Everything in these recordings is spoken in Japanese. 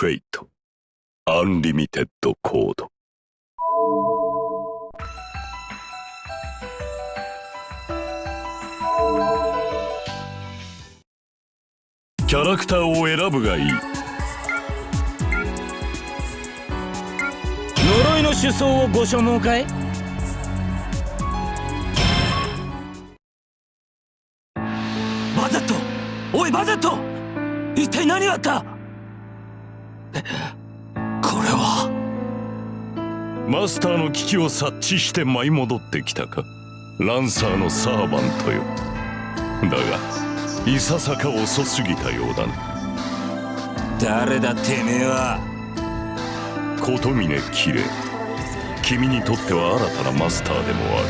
フェイトアンリミテッドコードキャラクターを選ぶがいい。呪いの首相をご所望かい？バゼット！おいバゼット！一体何があった？これは？マスターの危機を察知して舞い戻ってきたか？ランサーのサーバントよ。だがいささか遅すぎたようだな。誰だてめえは？琴峰綺麗君にとっては新たなマスターでもある。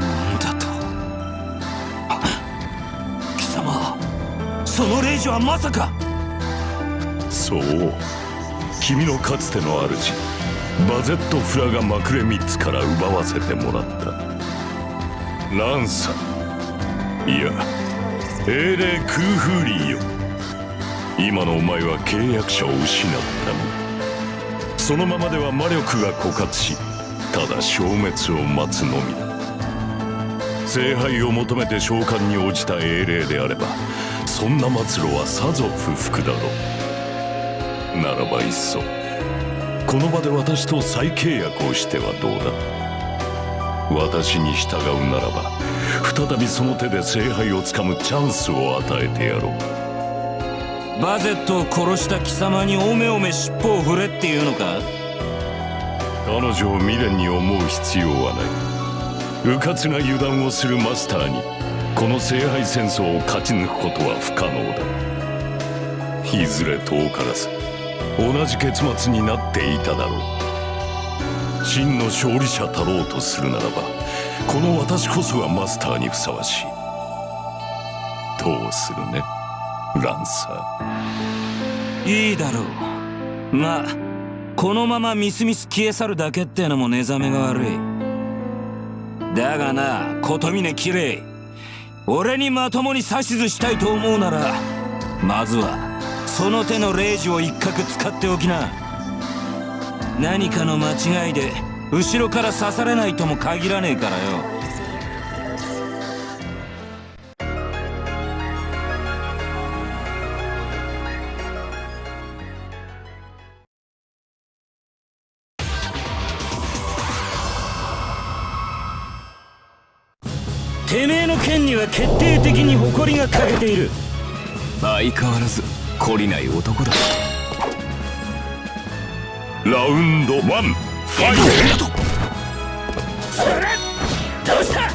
なんだと？貴様その霊樹はまさかそう。君のかつての主バゼット・フラガ・マクレミッツから奪わせてもらった。ランサ。いや英霊クーフーリーよ。今のお前は契約者を失ったの。そのままでは魔力が枯渇しただ消滅を待つのみだ。聖杯を求めて召喚に応じた英霊であればそんな末路はさぞ不服だろう。ならばいっそ。この場で私と再契約をしてはどうだ。私に従うならば再びその手で聖杯をつかむチャンスを与えてやろう。バゼットを殺した貴様におめおめ尻尾を振れっていうのか？彼女を未練に思う必要はない。迂闊な油断をするマスターにこの聖杯戦争を勝ち抜くことは不可能だ。いずれ遠からず同じ結末になっていただろう。真の勝利者たろうとするならばこの私こそがマスターにふさわしい。どうするねランサー。いいだろう。まあこのままみすみす消え去るだけってのも寝覚めが悪い。だがな琴峰綺麗。俺にまともに指図したいと思うならまずはその手の霊樹を一角使っておきな。何かの間違いで後ろから刺されないとも限らねえからよ。てめえの剣には決定的に誇りが欠けている。相変わらず。懲りない男だ。ラウンド1ファイト。どうした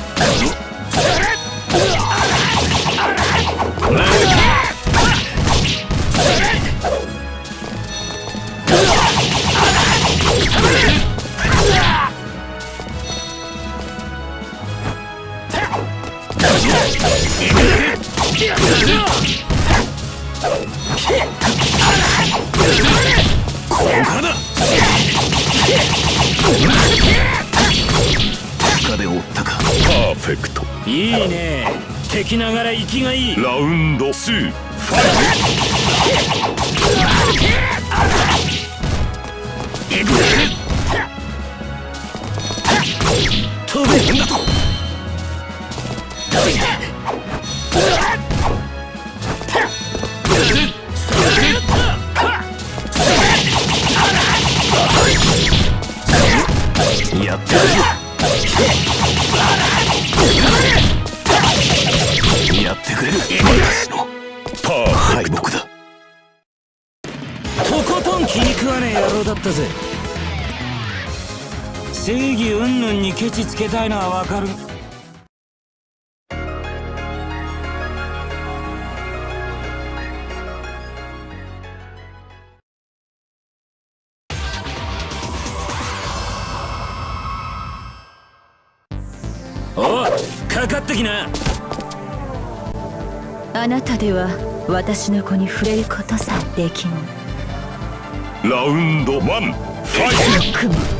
フェクトいいね。敵ながら息がいい。ラウンド2ファイ飛べやってやる。やってくれる。私のパーフェク敗北だとことん気に食わねえ野郎だったぜ。正義云々にケチつけたいのはわかる。おかかってきな。あなたでは私の子に触れることさえできぬラウンド1ファイト。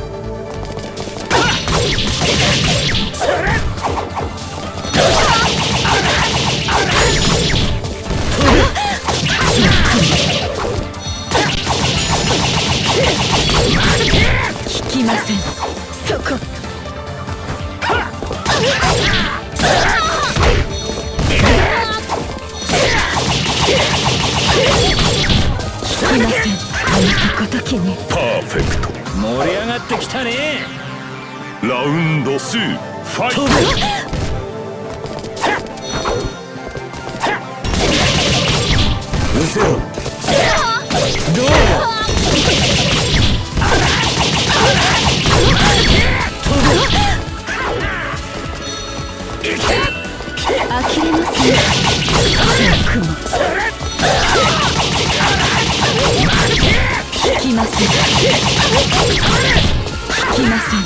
きません。そこ。のとごときに。パーフェクト盛り上がってきたね。ラウンド2ファイト。うせろ。どうだ？呆れません雲引きません。引きません。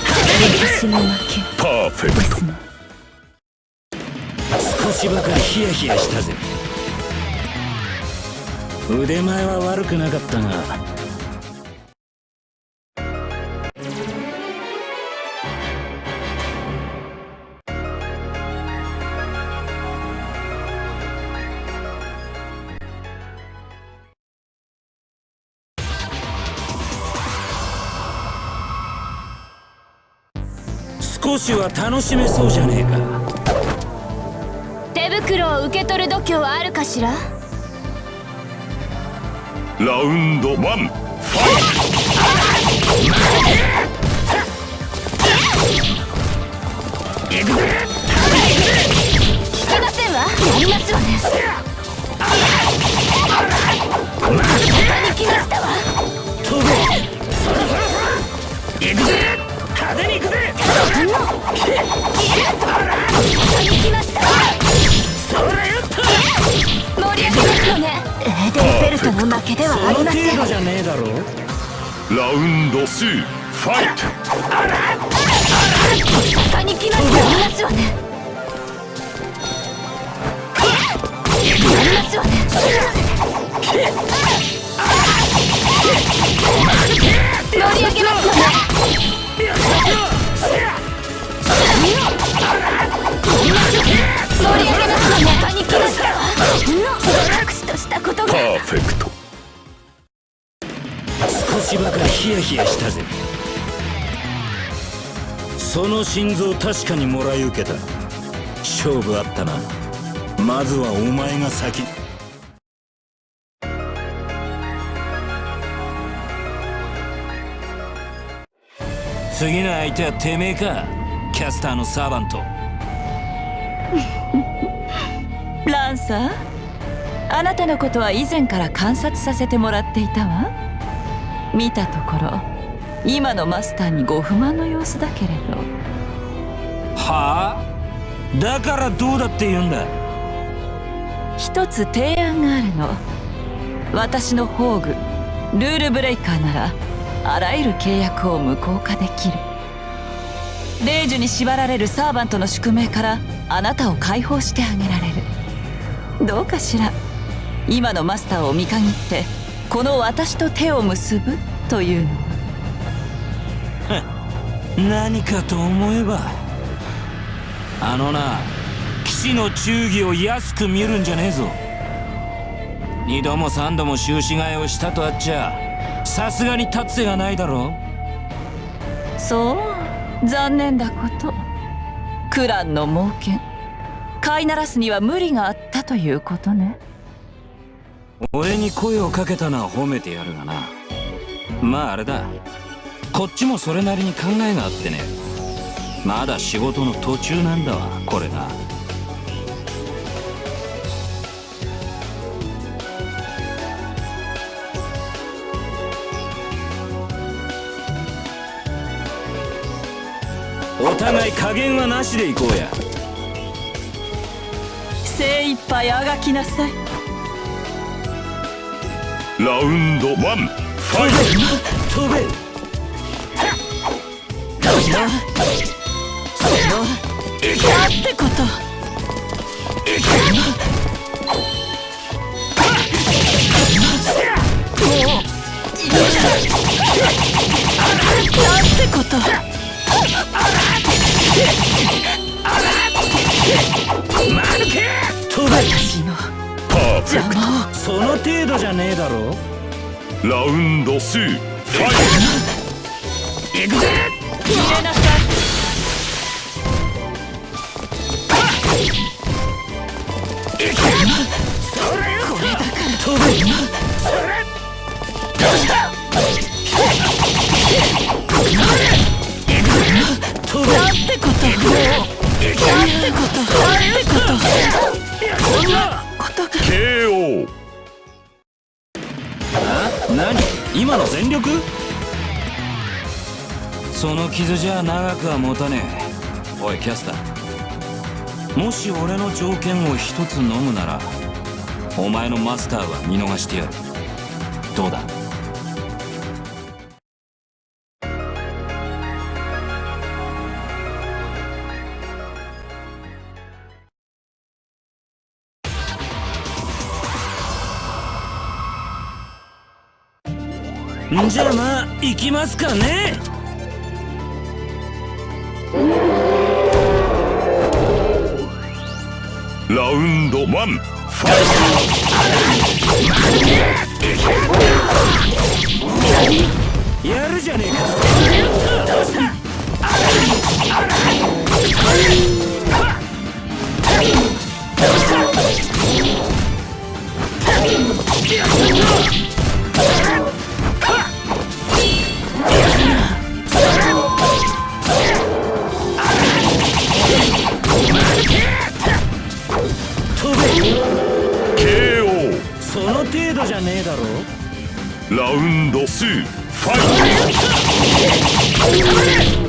私の負けパーフェクト。ね少しばかりヒヤヒヤしたぜ。腕前は悪くなかったが少しは楽しめそうじゃねえか。手袋を受け取る度胸はあるかしら？トラウンド1ファイ聞けませんわやりますわね。他に来ましたわ飛べ行くぜラウンド2ファイト。他に来ましたやりますわねやりますわね盛り上げますよねフェクト少しばかりヒヤヒヤしたぜ。その心臓確かにもらい受けた。勝負あったな。まずはお前が先。次の相手はてめえか。キャスターのサーバント。ランサー？あなたのことは以前から観察させてもらっていたわ。見たところ今のマスターにご不満の様子だけれど。はあ？だからどうだって言うんだ？一つ提案があるの。私の宝具ルールブレイカーならあらゆる契約を無効化できる霊樹に縛られるサーバントの宿命からあなたを解放してあげられる。どうかしら。今のマスターを見限ってこの私と手を結ぶというの。は 何かと思えばあのな騎士の忠義を安く見るんじゃねえぞ。二度も三度も終止替えをしたとあっちゃさすがに立つ瀬がないだろそう残念だこと。クランの猛犬。飼いならすには無理があったということね。俺に声をかけたのは褒めてやるがな。まああれだ。こっちもそれなりに考えがあってね。まだ仕事の途中なんだわこれがお互い加減はなしでいこうや。精一杯あがきなさい。ラウンド1ファイ飛べなんてことてことその程度じゃねえだろ。トラウンド2ファイ行くぜ。入れなさいこれだか飛べ。飛 今の全力その傷じゃ長くは持たねえおいキャスター。もし俺の条件を一つ飲むならお前のマスターは見逃してやるどうだじゃあまあ行きますかね。ラウンド1ファイやるじゃねえか。飛ラウンド2ファイト。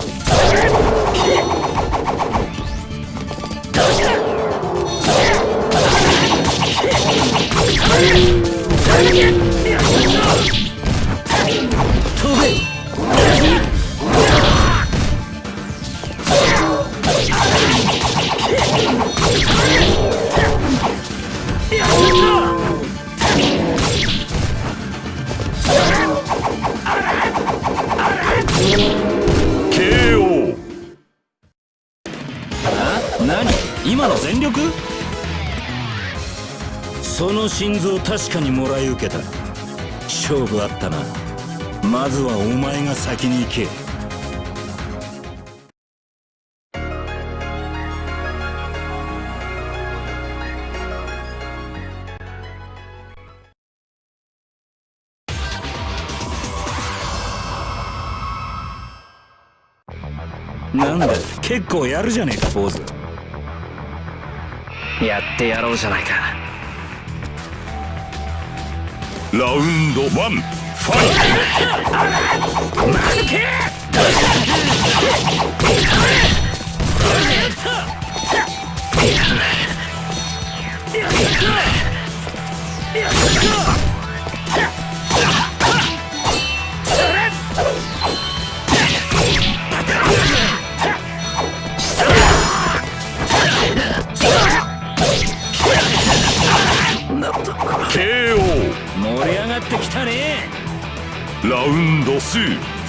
かにもらい受けた。勝負あったな。まずはお前が先に行け。なんだ結構やるじゃねえか坊主。やってやろうじゃないか。ラウンド1ファイト。ン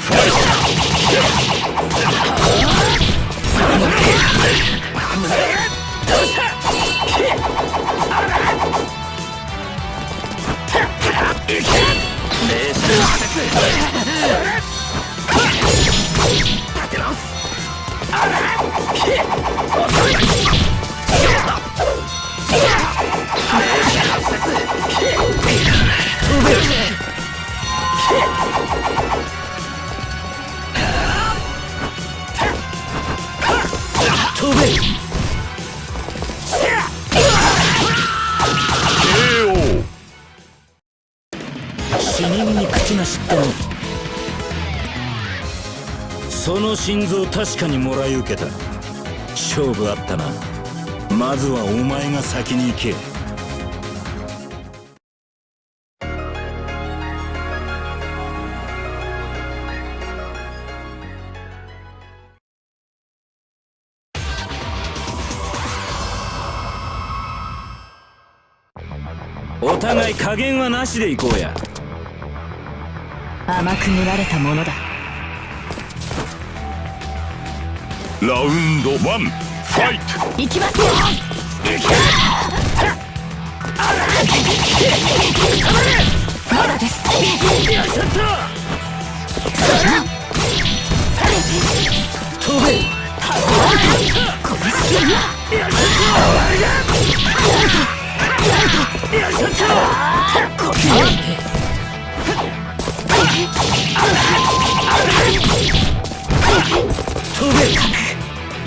心臓確かにもらい受けた。勝負あったな。まずはお前が先に行け。お互い加減はなしで行こうや。甘く見られたものだ。ラウンドワンファイト。きますよ。まだです。しっ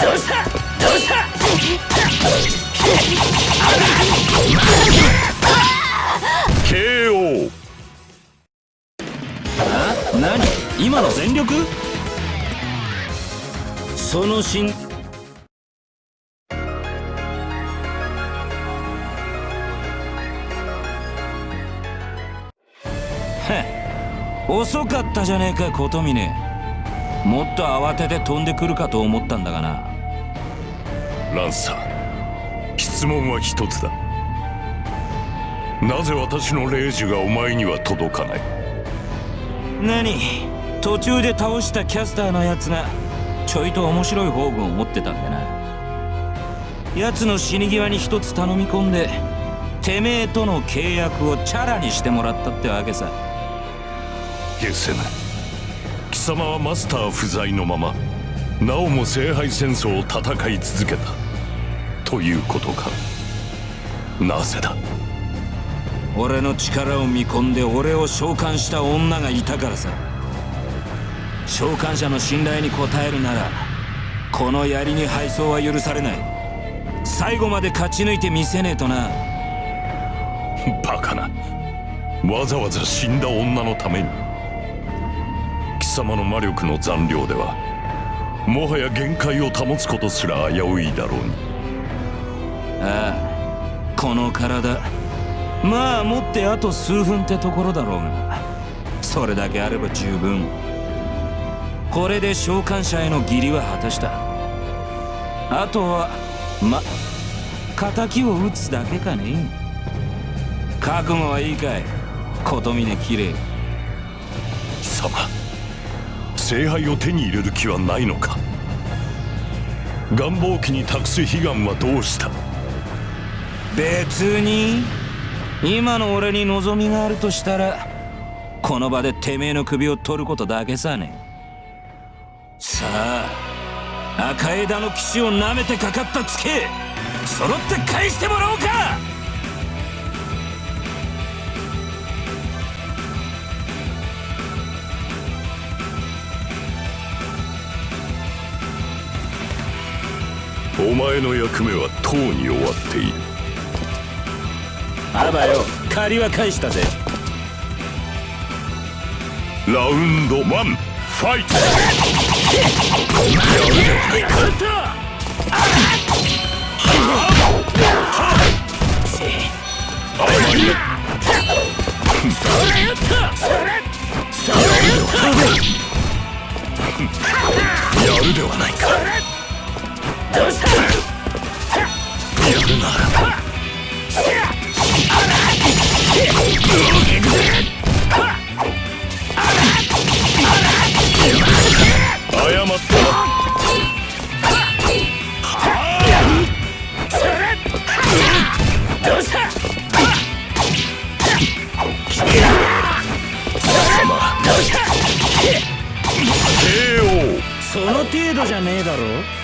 ト KO あ何？今の全力？その心。遅かったじゃねえか琴峰もっと慌てて飛んでくるかと思ったんだがな。ランサー質問は一つだ。なぜ私の霊樹がお前には届かない？何？途中で倒したキャスターのやつがちょいと面白い宝具を持ってたんだな。奴の死に際に一つ頼み込んでてめえとの契約をチャラにしてもらったってわけさ。ゲセナ貴様はマスター不在のままなおも聖杯戦争を戦い続けた。ということか。なぜだ？俺の力を見込んで俺を召喚した女がいたからさ。召喚者の信頼に応えるならこの槍に敗走は許されない。最後まで勝ち抜いてみせねえとな。バカな。わざわざ死んだ女のために。貴様の魔力の残量ではもはや限界を保つことすら危ういだろうに。ああこの体。まあ持ってあと数分ってところだろうが。それだけあれば十分。これで召喚者への義理は果たした。あとはま敵を撃つだけかね。覚悟はいいかい。琴峰綺麗貴様聖杯を手に入れる気はないのか。願望機に託す悲願はどうした？別に今の俺に望みがあるとしたらこの場でてめえの首を取ることだけさね。さあ赤枝の騎士を舐めてかかったツケ揃って返してもらおうか!前の役目はとうに終わっている。あばよ借りは返したぜ。ラウンド1ファイト。甘いなやるではないかその程度じゃねえだろ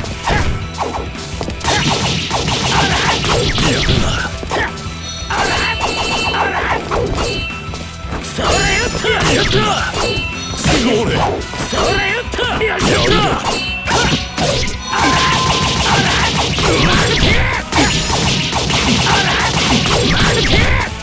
やるとな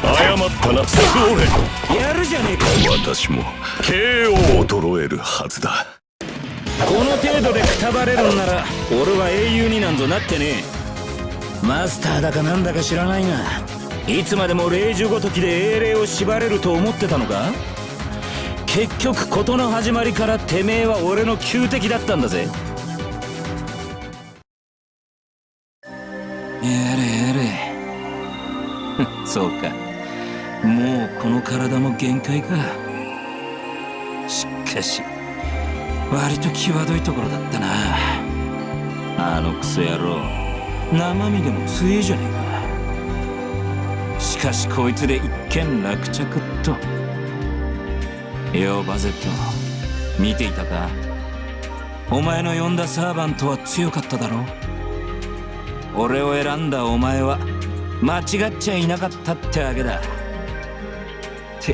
謝ったなそれやるじゃねえか。私も KO を衰えるはずだ。この程度でくたばれるんなら俺は英雄になんぞなってね。えマスターだかなんだか知らないがいつまでも霊樹ごときで英霊を縛れると思ってたのか？結局事の始まりからてめえは俺の仇敵だったんだぜ。やれやれ。そうか。もうこの体も限界か。しかし割と際どいところだったな。あのクソ野郎。生身でも強えじゃねえか。しかしこいつで一件落着っと。よバゼット。見ていたか？お前の呼んだサーバントは強かっただろ？俺を選んだお前は間違っちゃいなかったってわけだ。って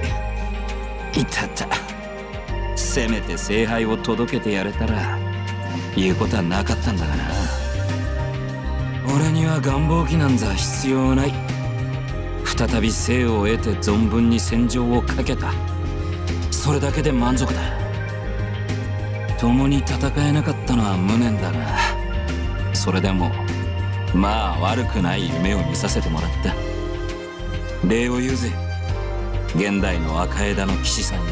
いたた。せめて聖杯を届けてやれたら言うことはなかったんだがな。俺には願望機なんざ必要ない。再び生を得て存分に戦場をかけた。それだけで満足だ。共に戦えなかったのは無念だがそれでもまあ悪くない夢を見させてもらった。礼を言うぜ。現代の赤枝の騎士さんよ。